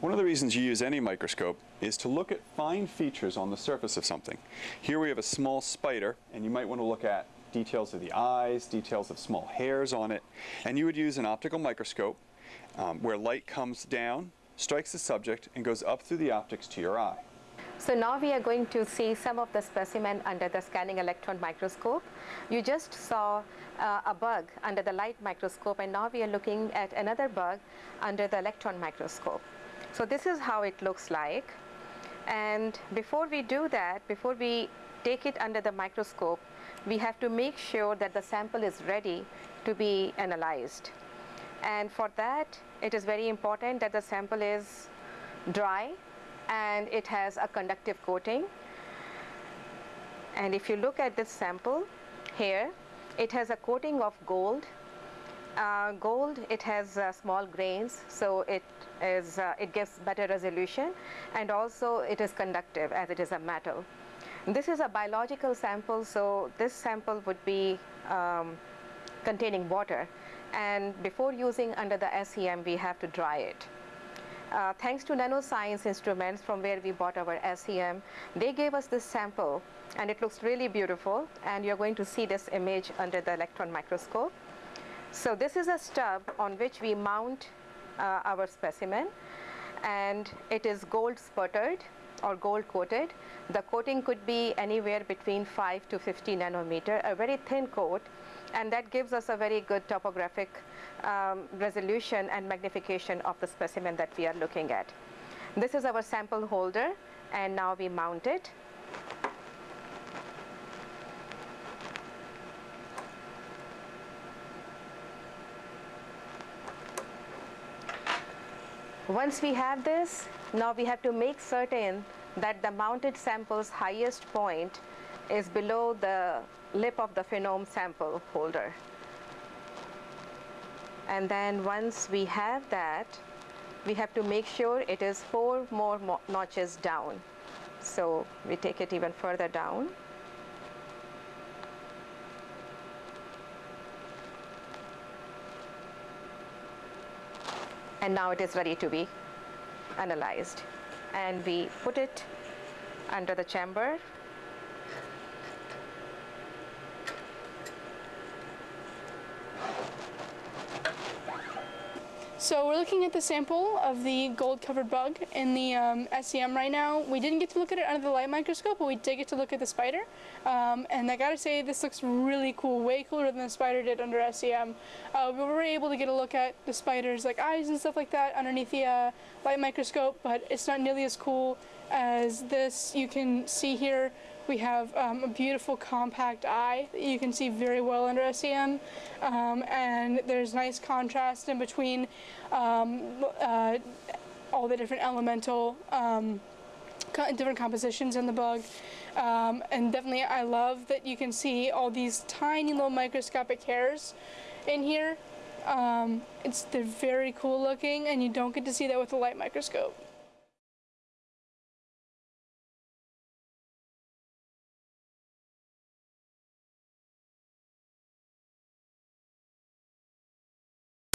One of the reasons you use any microscope is to look at fine features on the surface of something. Here we have a small spider, and you might want to look at details of the eyes, details of small hairs on it, and you would use an optical microscope um, where light comes down, strikes the subject, and goes up through the optics to your eye. So now we are going to see some of the specimen under the scanning electron microscope. You just saw uh, a bug under the light microscope and now we are looking at another bug under the electron microscope. So this is how it looks like. And before we do that, before we take it under the microscope, we have to make sure that the sample is ready to be analyzed. And for that, it is very important that the sample is dry and it has a conductive coating. And if you look at this sample here, it has a coating of gold uh, gold, it has uh, small grains, so it is uh, it gives better resolution, and also it is conductive as it is a metal. This is a biological sample, so this sample would be um, containing water, and before using under the SEM, we have to dry it. Uh, thanks to nanoscience instruments from where we bought our SEM, they gave us this sample and it looks really beautiful and you're going to see this image under the electron microscope. So this is a stub on which we mount uh, our specimen and it is gold sputtered or gold coated. The coating could be anywhere between 5 to 50 nanometer, a very thin coat and that gives us a very good topographic um, resolution and magnification of the specimen that we are looking at. This is our sample holder and now we mount it. Once we have this, now we have to make certain that the mounted sample's highest point is below the lip of the Phenom sample holder. And then once we have that, we have to make sure it is four more notches down. So we take it even further down. And now it is ready to be analyzed. And we put it under the chamber So we're looking at the sample of the gold-covered bug in the um, SEM right now. We didn't get to look at it under the light microscope, but we did get to look at the spider. Um, and I gotta say, this looks really cool, way cooler than the spider did under SEM. Uh, we were able to get a look at the spider's like eyes and stuff like that underneath the uh, light microscope, but it's not nearly as cool as this. You can see here we have um, a beautiful compact eye that you can see very well under SEM um, and there's nice contrast in between um, uh, all the different elemental um, different compositions in the bug um, and definitely I love that you can see all these tiny little microscopic hairs in here. Um, it's they're very cool looking and you don't get to see that with a light microscope.